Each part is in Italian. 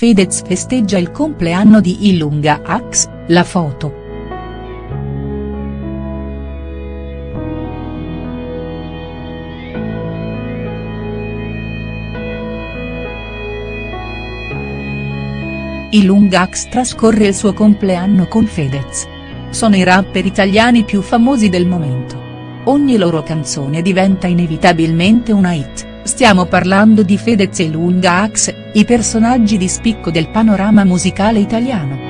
Fedez festeggia il compleanno di Ilunga Ax, la foto. Ilunga Ax trascorre il suo compleanno con Fedez. Sono i rapper italiani più famosi del momento. Ogni loro canzone diventa inevitabilmente una hit. Stiamo parlando di Fedez e Lunga Ax, i personaggi di spicco del panorama musicale italiano.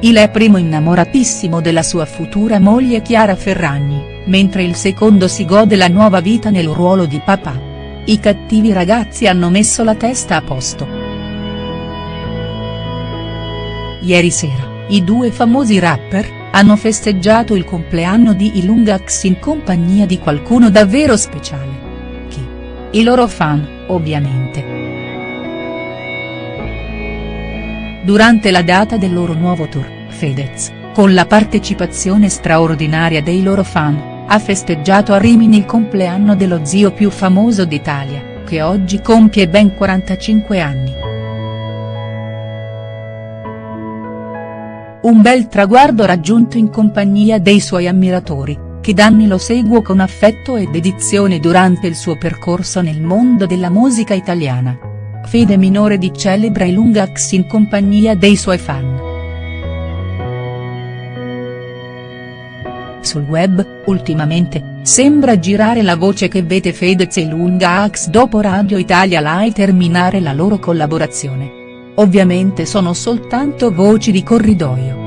Il è primo innamoratissimo della sua futura moglie Chiara Ferragni, mentre il secondo si gode la nuova vita nel ruolo di papà. I cattivi ragazzi hanno messo la testa a posto. Ieri sera, i due famosi rapper, hanno festeggiato il compleanno di Ilungax in compagnia di qualcuno davvero speciale. I loro fan, ovviamente. Durante la data del loro nuovo tour, Fedez, con la partecipazione straordinaria dei loro fan, ha festeggiato a Rimini il compleanno dello zio più famoso d'Italia, che oggi compie ben 45 anni. Un bel traguardo raggiunto in compagnia dei suoi ammiratori, che danni lo seguo con affetto e dedizione durante il suo percorso nel mondo della musica italiana. Fede minore di celebra i Lungax in compagnia dei suoi fan. Sul web, ultimamente, sembra girare la voce che vede Fedez e Lungax dopo Radio Italia Live terminare la loro collaborazione. Ovviamente sono soltanto voci di corridoio.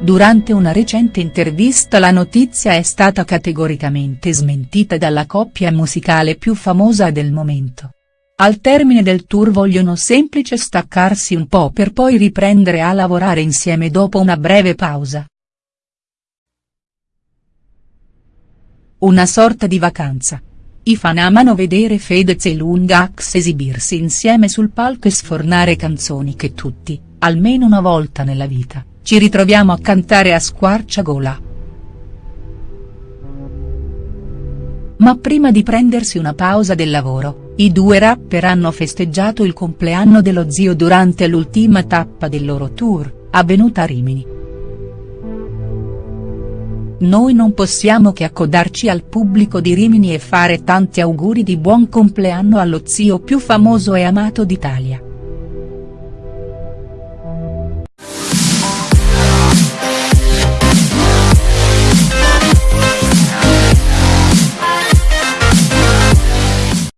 Durante una recente intervista la notizia è stata categoricamente smentita dalla coppia musicale più famosa del momento. Al termine del tour vogliono semplice staccarsi un po' per poi riprendere a lavorare insieme dopo una breve pausa. Una sorta di vacanza. I fan amano vedere Fedez e Lungax esibirsi insieme sul palco e sfornare canzoni che tutti, almeno una volta nella vita, ci ritroviamo a cantare a squarciagola. Ma prima di prendersi una pausa del lavoro, i due rapper hanno festeggiato il compleanno dello zio durante l'ultima tappa del loro tour, avvenuta a Rimini. Noi non possiamo che accodarci al pubblico di Rimini e fare tanti auguri di buon compleanno allo zio più famoso e amato d'Italia.